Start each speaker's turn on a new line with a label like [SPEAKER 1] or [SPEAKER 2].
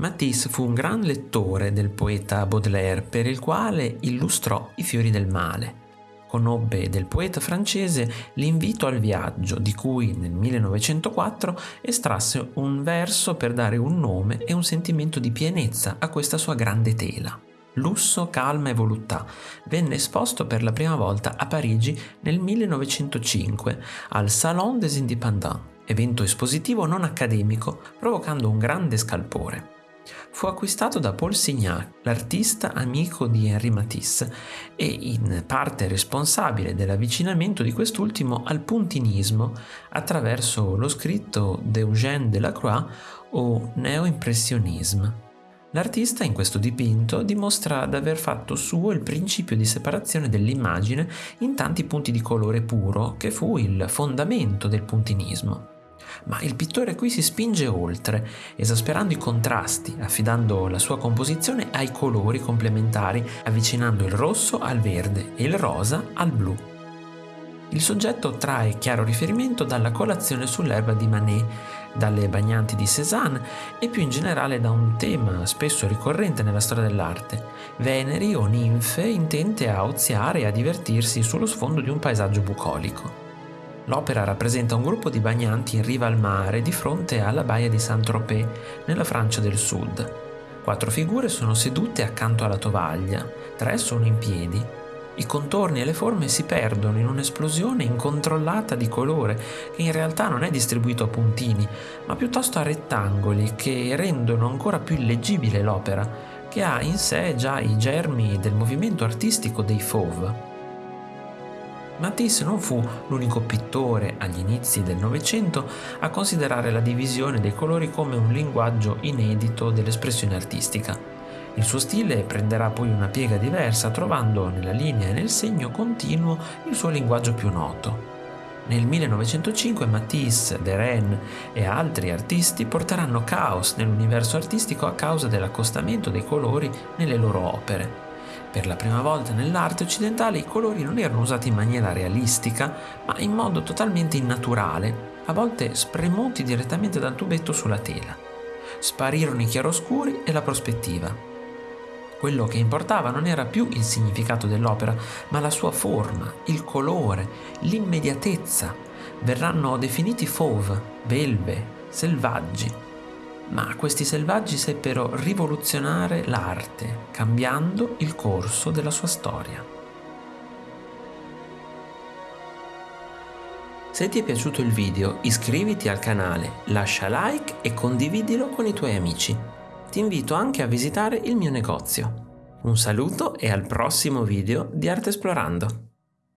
[SPEAKER 1] Matisse fu un gran lettore del poeta Baudelaire per il quale illustrò I fiori del male. Conobbe del poeta francese l'invito al viaggio, di cui nel 1904 estrasse un verso per dare un nome e un sentimento di pienezza a questa sua grande tela. Lusso, calma e voluttà venne esposto per la prima volta a Parigi nel 1905 al Salon des Indépendants, evento espositivo non accademico provocando un grande scalpore. Fu acquistato da Paul Signac, l'artista amico di Henri Matisse e in parte responsabile dell'avvicinamento di quest'ultimo al puntinismo attraverso lo scritto d'Eugène Delacroix o Neo-Impressionisme. L'artista in questo dipinto dimostra d'aver fatto suo il principio di separazione dell'immagine in tanti punti di colore puro che fu il fondamento del puntinismo. Ma il pittore qui si spinge oltre, esasperando i contrasti, affidando la sua composizione ai colori complementari, avvicinando il rosso al verde e il rosa al blu. Il soggetto trae chiaro riferimento dalla colazione sull'erba di Manet, dalle bagnanti di Cézanne e più in generale da un tema spesso ricorrente nella storia dell'arte, veneri o ninfe intente a oziare e a divertirsi sullo sfondo di un paesaggio bucolico. L'opera rappresenta un gruppo di bagnanti in riva al mare di fronte alla baia di Saint-Tropez, nella Francia del Sud. Quattro figure sono sedute accanto alla tovaglia, tre sono in piedi. I contorni e le forme si perdono in un'esplosione incontrollata di colore che in realtà non è distribuito a puntini, ma piuttosto a rettangoli che rendono ancora più illeggibile l'opera, che ha in sé già i germi del movimento artistico dei Fauve. Matisse non fu l'unico pittore agli inizi del Novecento a considerare la divisione dei colori come un linguaggio inedito dell'espressione artistica. Il suo stile prenderà poi una piega diversa, trovando nella linea e nel segno continuo il suo linguaggio più noto. Nel 1905 Matisse, Derain e altri artisti porteranno caos nell'universo artistico a causa dell'accostamento dei colori nelle loro opere. Per la prima volta nell'arte occidentale i colori non erano usati in maniera realistica, ma in modo totalmente innaturale, a volte spremuti direttamente dal tubetto sulla tela. Sparirono i chiaroscuri e la prospettiva. Quello che importava non era più il significato dell'opera, ma la sua forma, il colore, l'immediatezza. Verranno definiti fauve, belve, selvaggi ma questi selvaggi seppero rivoluzionare l'arte, cambiando il corso della sua storia. Se ti è piaciuto il video iscriviti al canale, lascia like e condividilo con i tuoi amici. Ti invito anche a visitare il mio negozio. Un saluto e al prossimo video di Arte Esplorando!